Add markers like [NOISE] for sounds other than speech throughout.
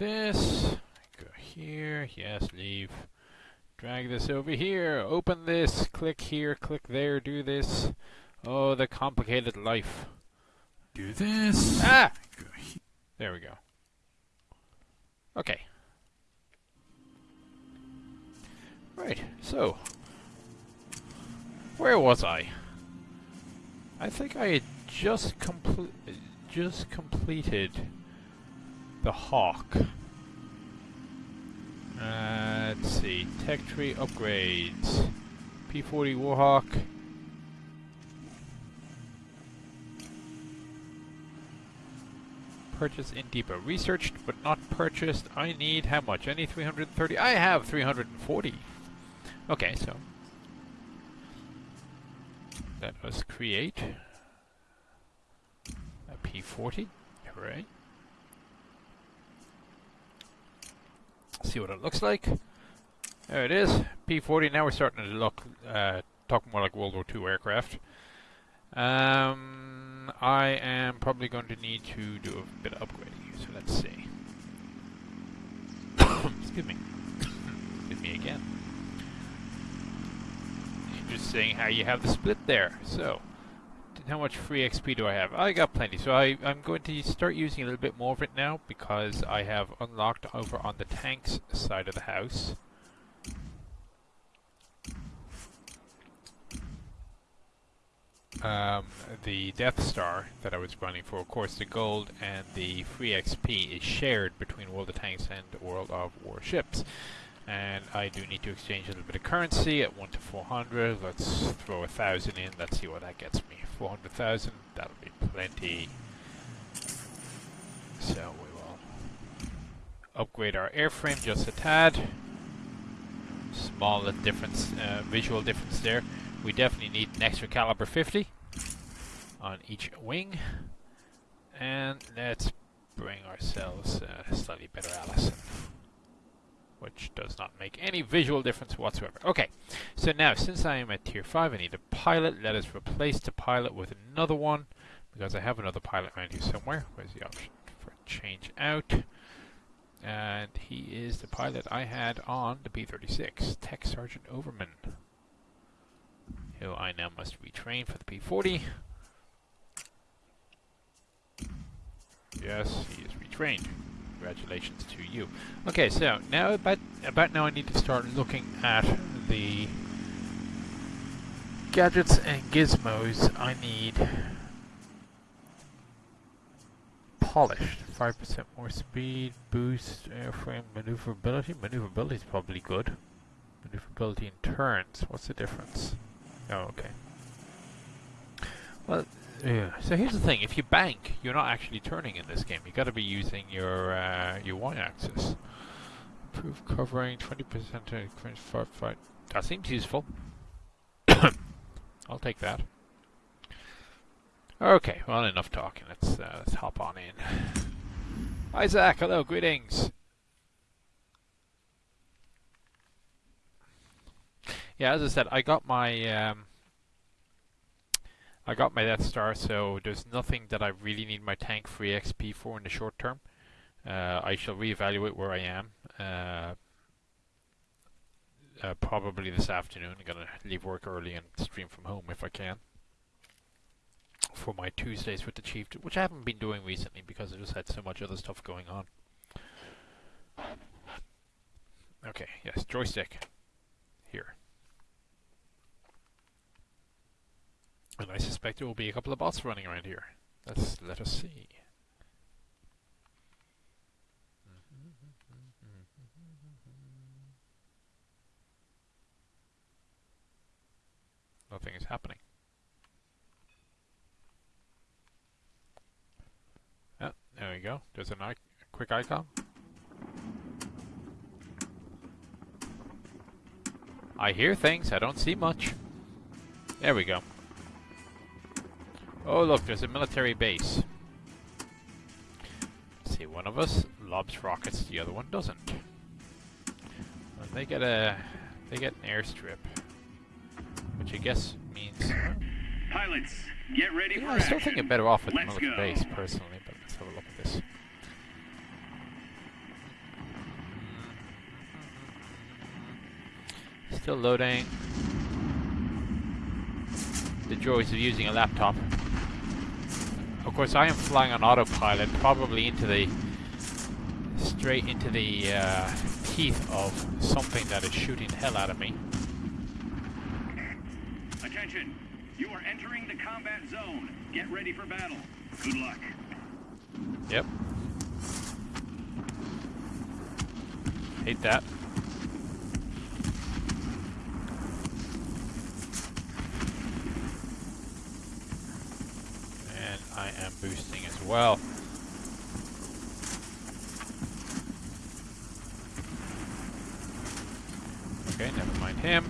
this. Go here. Yes, leave. Drag this over here. Open this. Click here. Click there. Do this. Oh, the complicated life. Do this. Ah! There we go. Okay. Right, so. Where was I? I think I had just complete just completed the Hawk. Uh, let's see. Tech tree upgrades. P40 Warhawk. Purchase in depot. Researched but not purchased. I need how much? Any 330. I have 340. Okay, so. Let us create a P40. Hooray. See what it looks like. There it is. P40. Now we're starting to look, uh, talk more like World War II aircraft. Um, I am probably going to need to do a bit of upgrading so let's see. [COUGHS] Excuse me. [COUGHS] Excuse me again. Interesting how you have the split there. So, how much free XP do I have? I got plenty, so I, I'm going to start using a little bit more of it now because I have unlocked over on the tanks side of the house. um, the Death Star that I was running for. Of course, the gold and the free XP is shared between World of Tanks and World of Warships. And I do need to exchange a little bit of currency at 1 to 400. Let's throw a 1,000 in. Let's see what that gets me. 400,000, that'll be plenty. So we will upgrade our airframe just a tad. Small difference, uh, visual difference there. We definitely need an extra caliber 50 on each wing. And let's bring ourselves a slightly better Allison. Which does not make any visual difference whatsoever. Okay, so now since I am at tier 5, I need a pilot. Let us replace the pilot with another one. Because I have another pilot around here somewhere. Where's the option for change out? And he is the pilot I had on the P-36, Tech Sergeant Overman who I now must retrain for the P40. Yes, he is retrained. Congratulations to you. Okay, so now about about now I need to start looking at the gadgets and gizmos I need polished. 5% more speed, boost, airframe, maneuverability. Maneuverability is probably good. Maneuverability in turns. What's the difference? Oh, okay. Well, yeah. So here's the thing: if you bank, you're not actually turning in this game. You got to be using your uh, your y-axis. Improve covering, twenty percent to fight fight. That seems useful. [COUGHS] I'll take that. Okay, well enough talking. Let's uh, let's hop on in. Isaac, hello, greetings. Yeah, as I said, I got my um, I got my Death Star, so there's nothing that I really need my tank free XP for in the short term. Uh, I shall reevaluate where I am. Uh, uh, probably this afternoon. I'm gonna leave work early and stream from home if I can. For my Tuesdays with the Chief, which I haven't been doing recently because I just had so much other stuff going on. Okay, yes, joystick. Here. And I suspect there will be a couple of bots running around here. Let's let us see. Mm-hmm. Nothing is happening. Oh, there we go. There's a quick icon. I hear things, I don't see much. There we go. Oh look, there's a military base. See, one of us lobs rockets, the other one doesn't. Well, they get a, they get an airstrip, which I guess means. Pilots, get ready yeah, for I still think I'm better off with let's the military go. base personally, but let's have a look at this. Still loading. The joys of using a laptop. Of course, I am flying on autopilot, probably into the straight into the uh, teeth of something that is shooting hell out of me. Attention! You are entering the combat zone. Get ready for battle. Good luck. Yep. Hate that. And I am boosting as well. Okay, never mind him.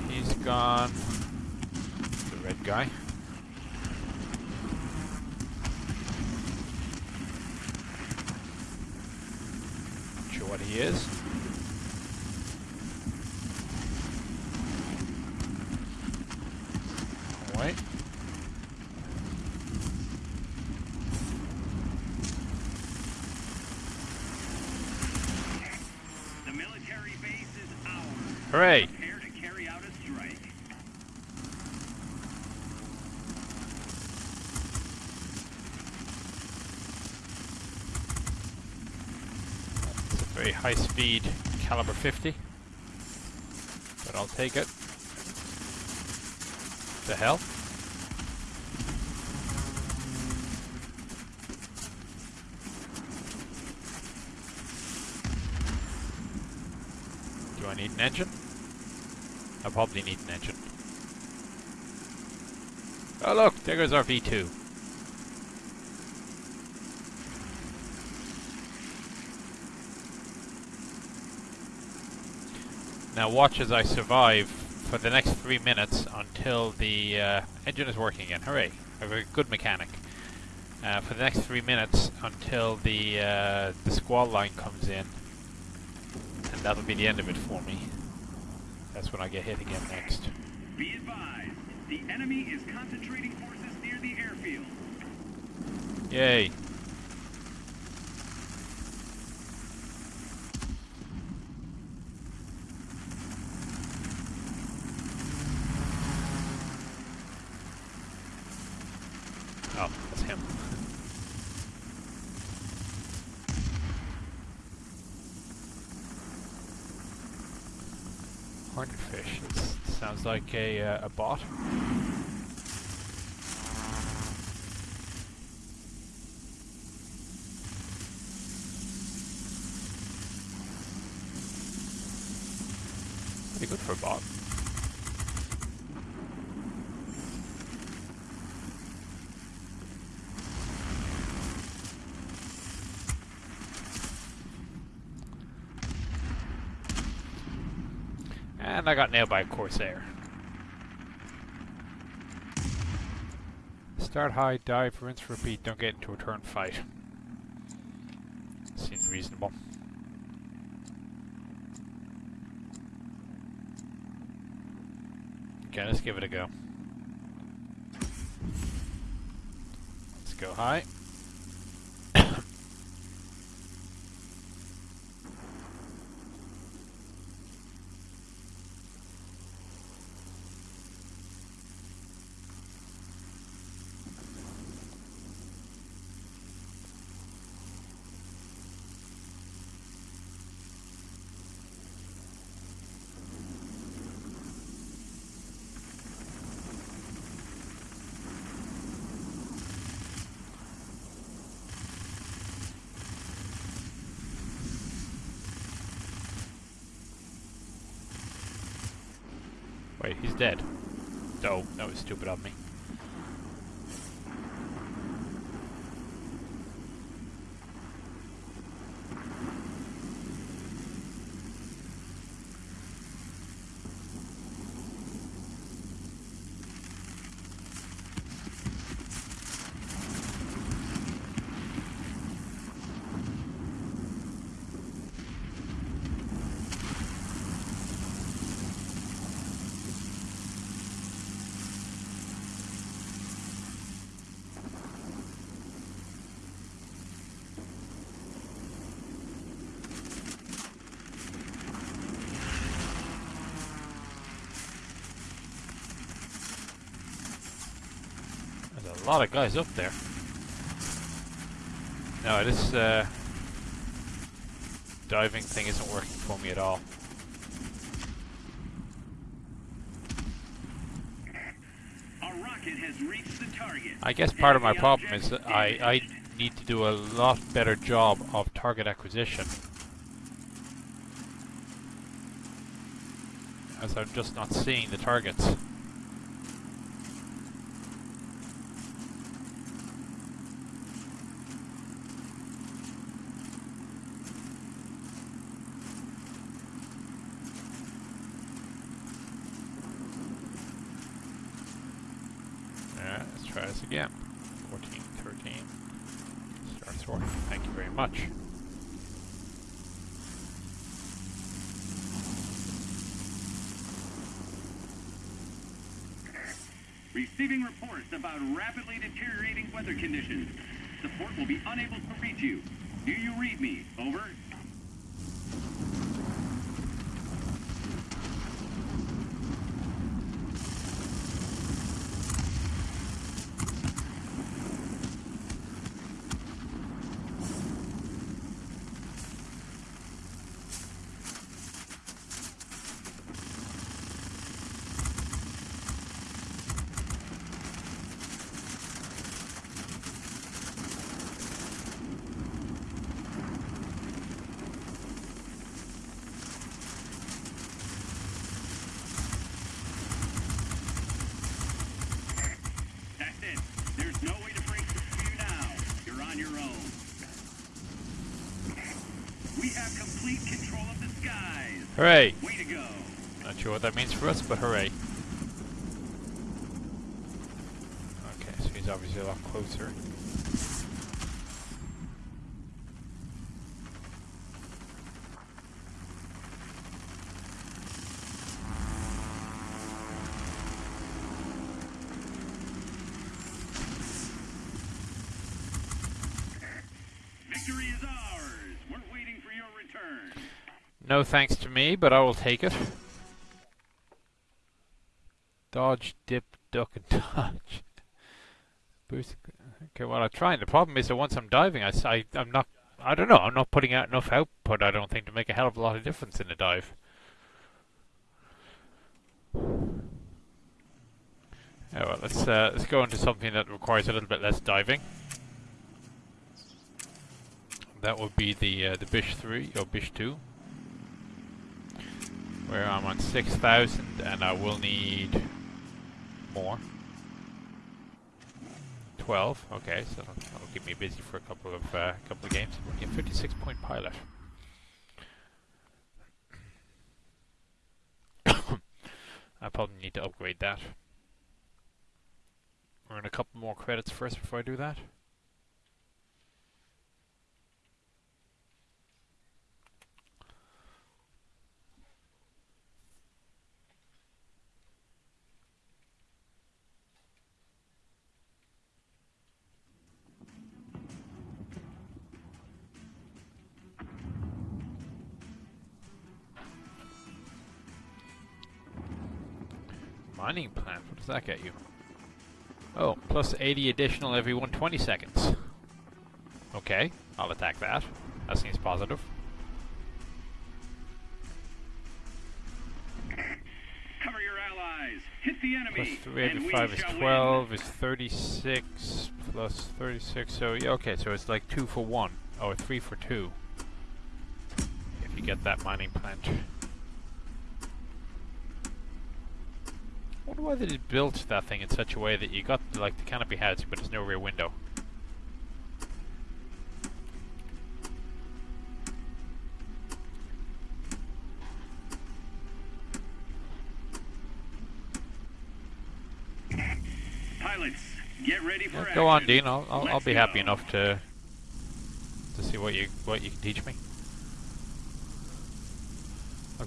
And he's gone. The red guy. Not sure what he is. Wait. The military base is ours. Hooray! Prepare to carry out a strike. It's a very high speed caliber 50. But I'll take it. The hell? Do I need an engine? I probably need an engine. Oh look, there goes our V2. Now watch as I survive for the next three minutes until the uh, engine is working again. Hooray! I have a good mechanic. Uh, for the next three minutes until the uh, the squall line comes in, and that'll be the end of it for me. That's when I get hit again next. Be advised, the enemy is concentrating forces near the airfield. Yay! Oh, that's him. Hornetfish. It sounds like a, uh, a bot. Pretty good for a bot. And I got nailed by a Corsair. Start high, dive, rinse, repeat, don't get into a turn fight. Seems reasonable. Okay, let's give it a go. Let's go high. He's dead. Oh, that was stupid of me. Lot of guys up there. No, this uh, diving thing isn't working for me at all. A rocket has reached the target. I guess part of my problem is that I, I need to do a lot better job of target acquisition. As I'm just not seeing the targets. Alright, let's try this again. 14, 13. Starts working. Thank you very much. Receiving reports about rapidly deteriorating weather conditions. Support will be unable to reach you. Do you read me? Over. That's it. There's no way to break through you now. You're on your own. We have complete control of the skies. Hooray! Way to go. Not sure what that means for us, but hooray. Okay, so he's obviously a lot closer. Victory is ours. We're waiting for your return. No thanks me, but I will take it. Dodge, dip, duck, and [LAUGHS] dodge. Boost. Okay, well, I'm trying. The problem is that once I'm diving, I, I, am not. I don't know. I'm not putting out enough output. I don't think to make a hell of a lot of difference in the dive. Yeah, well, let's uh, let's go into something that requires a little bit less diving. That would be the uh, the Bish three or Bish two where I'm on 6,000 and I will need more. 12, okay, so that'll, keep me busy for a couple of uh, couple of games. Yeah, 56 point pilot. [COUGHS] I probably need to upgrade that. Earn a couple more credits first before I do that. Mining plant, what does that get you? Oh, plus 80 additional every 120 seconds. Okay, I'll attack that. That seems positive. Cover your allies. Hit the enemy. 385 and is shall 12, is 36, plus 36, so yeah, okay, so it's like 2 for 1, or 3 for 2. If you get that mining plant. Wonder why they built that thing in such a way that you got like the canopy house, but there's no rear window. Pilots, get ready for Yeah, action. go on, Dean. I'll I'll, I'll be happy go. enough to to see what you what you can teach me.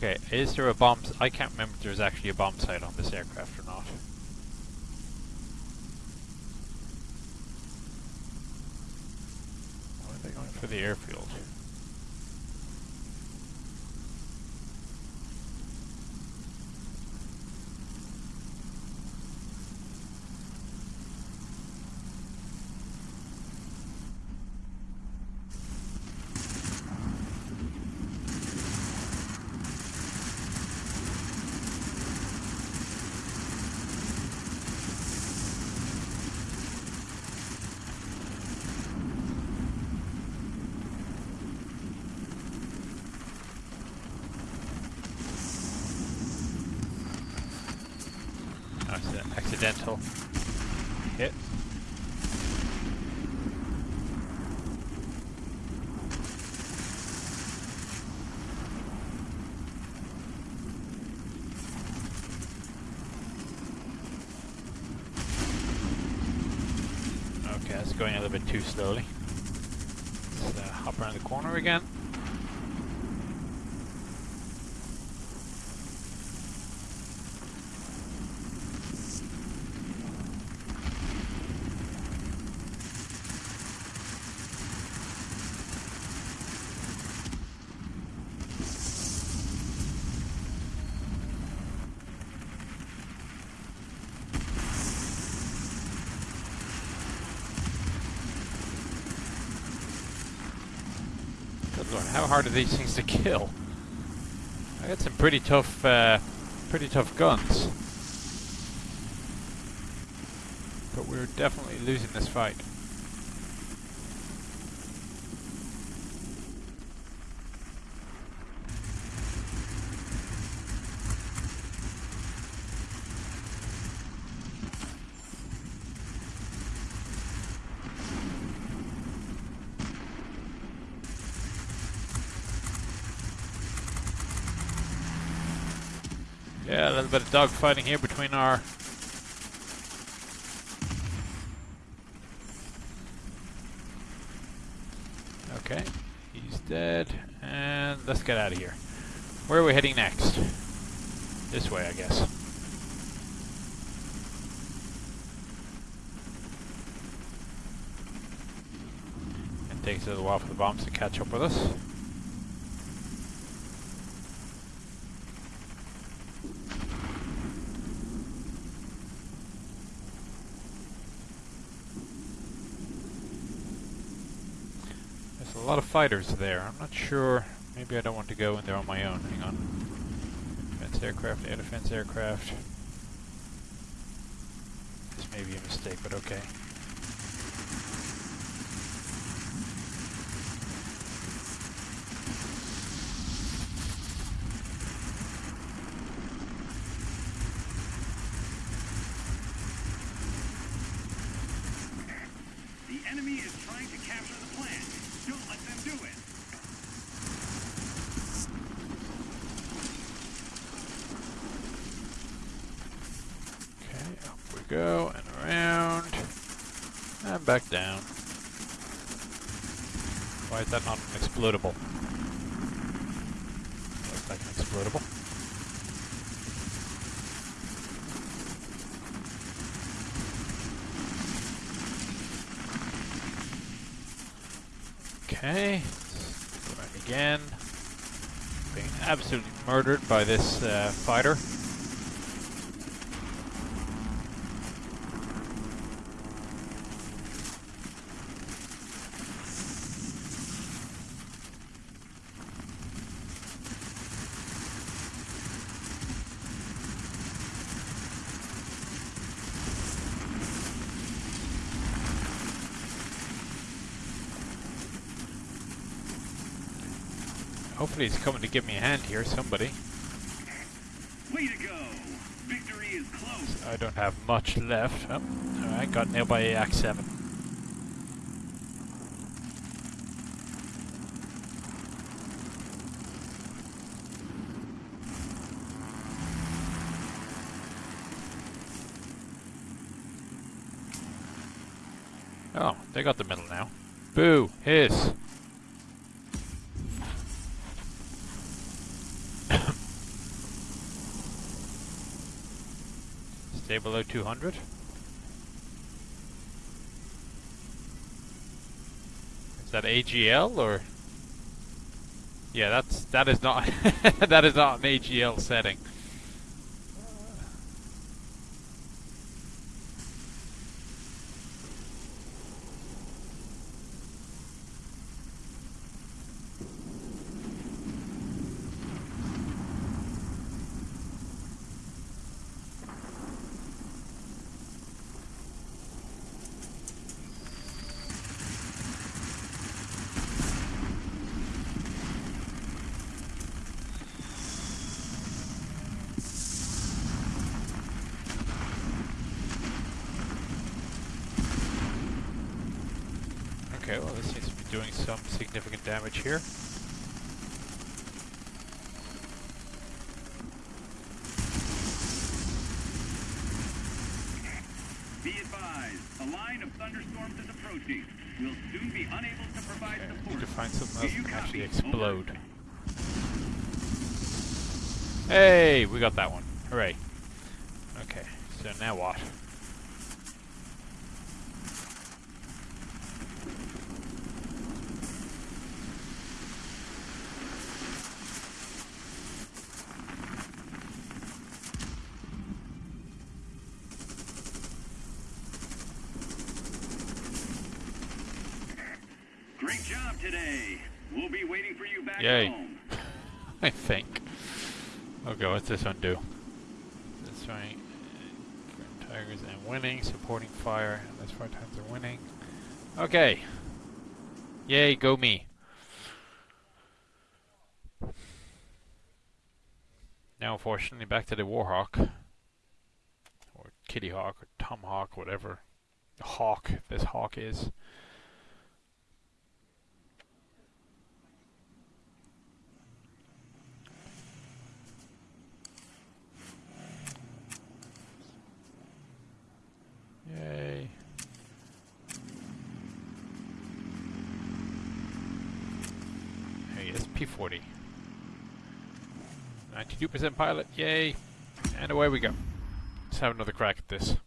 Okay, is there a bomb? I can't remember if there's actually a bomb sight on this aircraft or not. Why are they going for the airfield? accidental hit. Okay, that's going a little bit too slowly. Let's uh, hop around the corner again. Good lord, how hard are these things to kill? I got some pretty tough, uh, pretty tough guns. But we're definitely losing this fight. Yeah, a little bit of dogfighting here between our Okay, he's dead. And let's get out of here. Where are we heading next? This way, I guess. It takes a little while for the bombs to catch up with us. There's a lot of fighters there. I'm not sure. Maybe I don't want to go in there on my own. Hang on. Defense aircraft, air defense aircraft. This may be a mistake, but okay. The enemy is trying to capture the plant. Don't let them do it. Okay, up we go, and around. And back down. Why is that not explodable? Looks like an explodable. Okay, again. Being absolutely murdered by this uh, fighter. Hopefully he's coming to give me a hand here, somebody. Way to go. Victory is close. I don't have much left. Oh, alright, got nailed by AX 7. Oh, they got the middle now. Boo! Hiss! Below 200. Is that AGL or? Yeah, that's that is not [LAUGHS] that is not an AGL setting. Okay, well this seems to be doing some significant damage here. Be advised, a line of thunderstorms is approaching. We'll soon be unable to provide Okay, support. need to find something Do else you that can actually copy? Over. explode. Hey, we got that one. Hooray. Okay, so now what? Great job today. We'll be waiting for you back Yay. home. [LAUGHS] I think. Okay, what's this one do? This one, uh, Tigers and winning, supporting fire, that's five times are winning. Okay. Yay, go me. Now, unfortunately, back to the Warhawk. Or Kitty Hawk, or Tomahawk, whatever. Hawk, this Hawk is. Yay. There he is, P40. 92% pilot, yay! And away we go. Let's have another crack at this.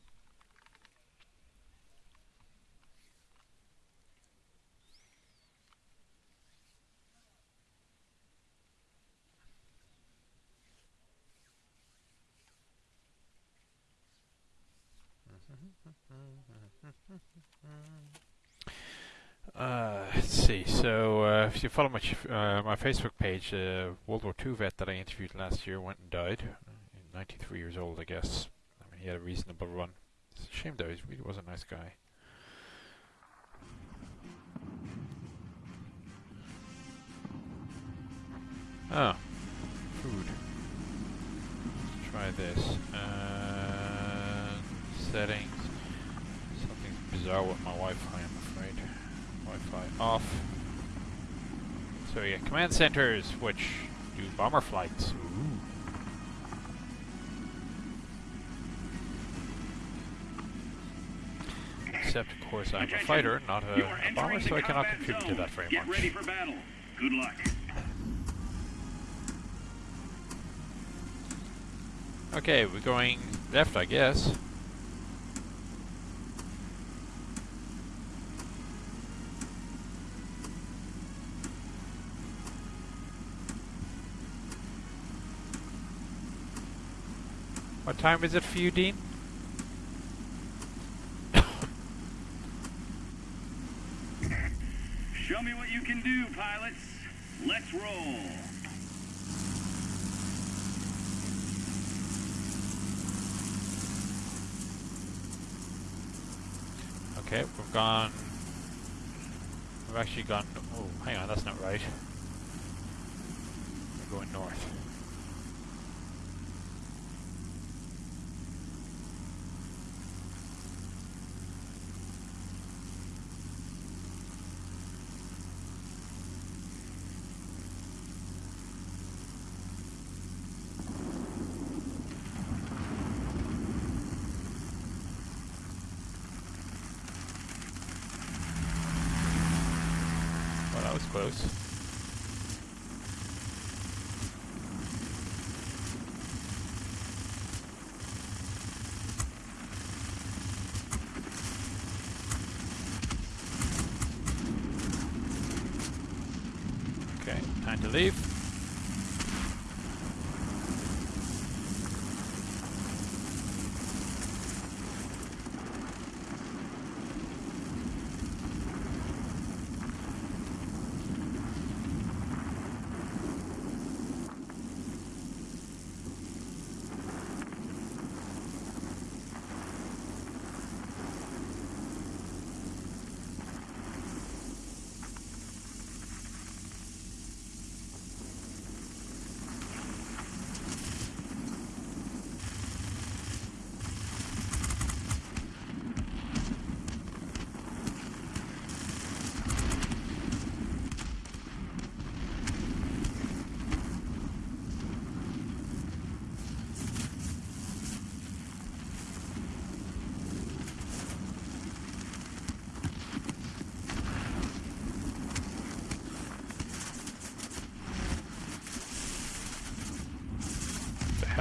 Uh, let's see. So, uh, if you follow my uh, my Facebook page, uh, World War II vet that I interviewed last year went and died. Uh, 93 years old, I guess. I mean, he had a reasonable run. It's a shame though. He really was a nice guy. Oh, food. Let's try this. Settings. Bizarre with my Wi-Fi, I'm afraid. Wi-Fi off. So yeah, command centers, which do bomber flights. Ooh. Except, of course, I'm a fighter, not a, a bomber, so I cannot contribute to that very Get much. ready for battle. Good luck. Okay, we're going left, I guess. What time is it for you, Dean? [COUGHS] Show me what you can do, pilots. Let's roll. Okay, we've gone. We've actually gone. Oh, hang on, that's not right. We're going north. Well, that was close. Okay, time to leave.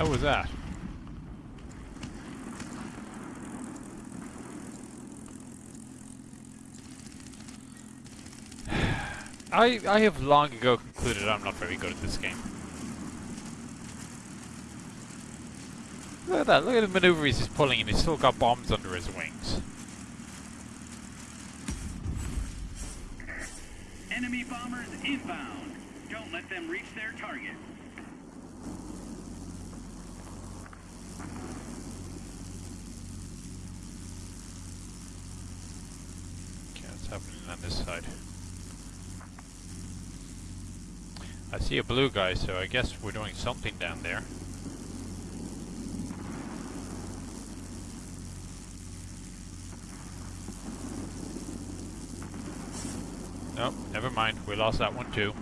Hell was that? [SIGHS] I I have long ago concluded I'm not very good at this game. Look at that, look at the maneuvers he's pulling and he's still got bombs under his wings. Enemy bombers inbound. Don't let them reach their target. Okay, what's happening on this side? I see a blue guy, so I guess we're doing something down there. Nope, never mind. We lost that one too.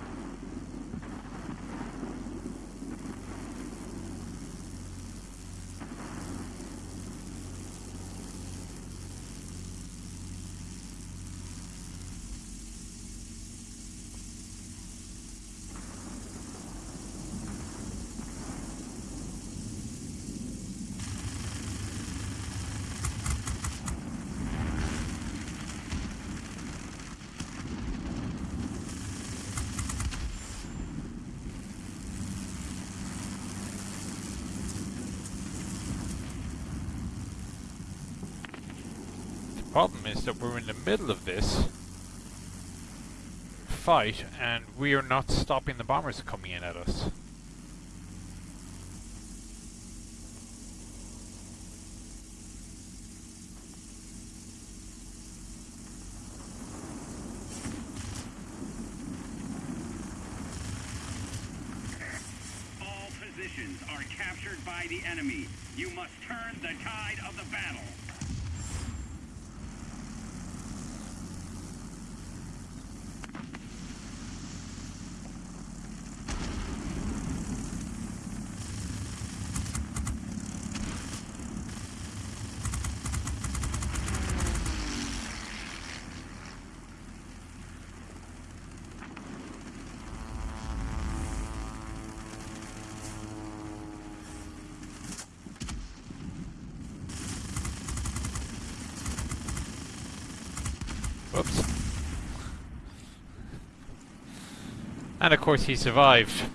The problem is that we're in the middle of this fight and we are not stopping the bombers coming in at us. All positions are captured by the enemy. You must turn the tide of the battle. And of course he survived.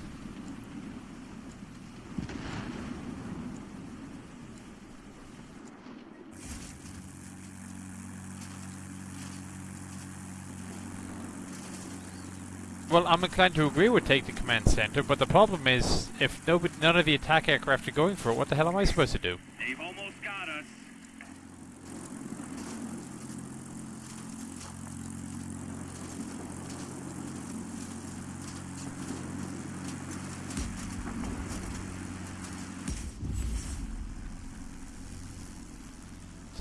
Well, I'm inclined to agree with take the command center, but the problem is, if nobody, none of the attack aircraft are going for it, what the hell am I supposed to do? They've almost got us.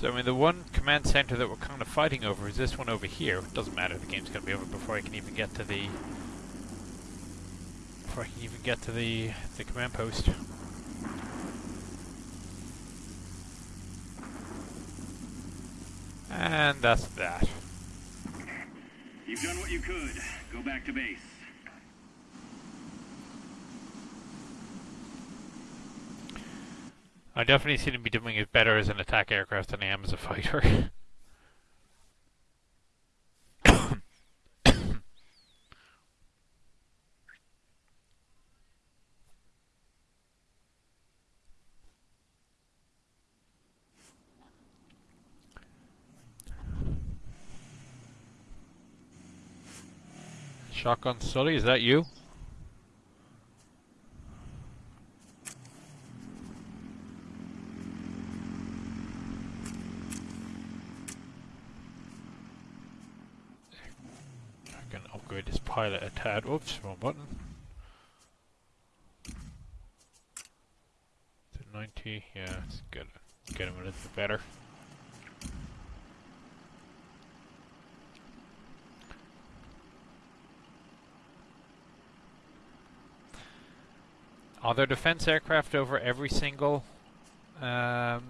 So, I mean, the one command center that we're kind of fighting over is this one over here. It doesn't matter, the game's gonna be over before I can even get to the... Before I can even get to the, the command post. And that's that. You've done what you could. Go back to base. I definitely seem to be doing it better as an attack aircraft than I am as a fighter. Shotgun Sully, is that you? I can upgrade this tad. Oops, wrong button. To 90, yeah, it's good. Get him a little bit better. Are there defense aircraft over every single um,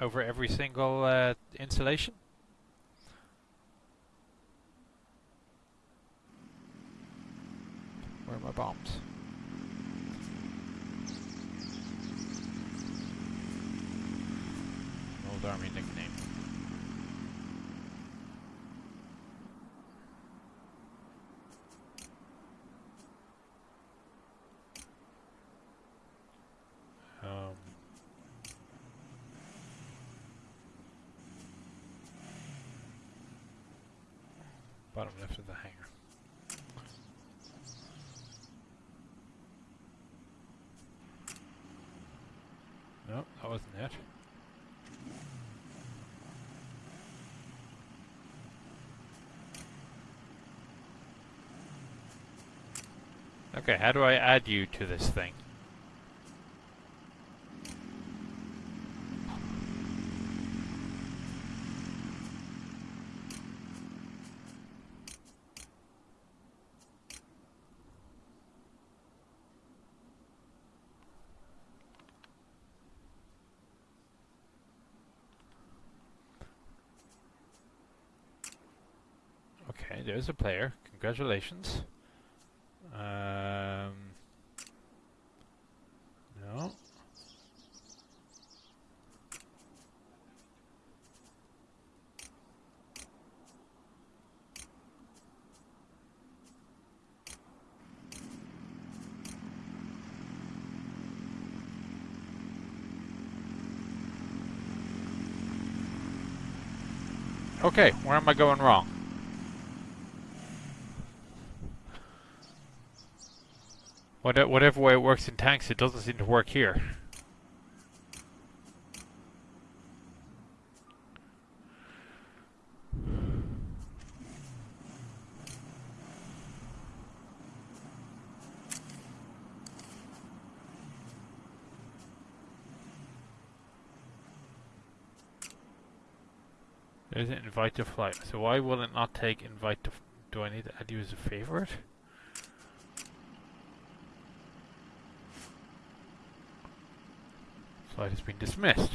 over every single uh, installation? Where are my bombs? old army nickname. Um, bottom left of the hangar. No, that wasn't it. Okay, how do I add you to this thing? Okay, there's a player. Congratulations. Um, no. Okay, where am I going wrong? What, whatever way it works in tanks, it doesn't seem to work here. There's an invite to flight. So why will it not take invite to... do I need to add you as a favorite? Has been dismissed.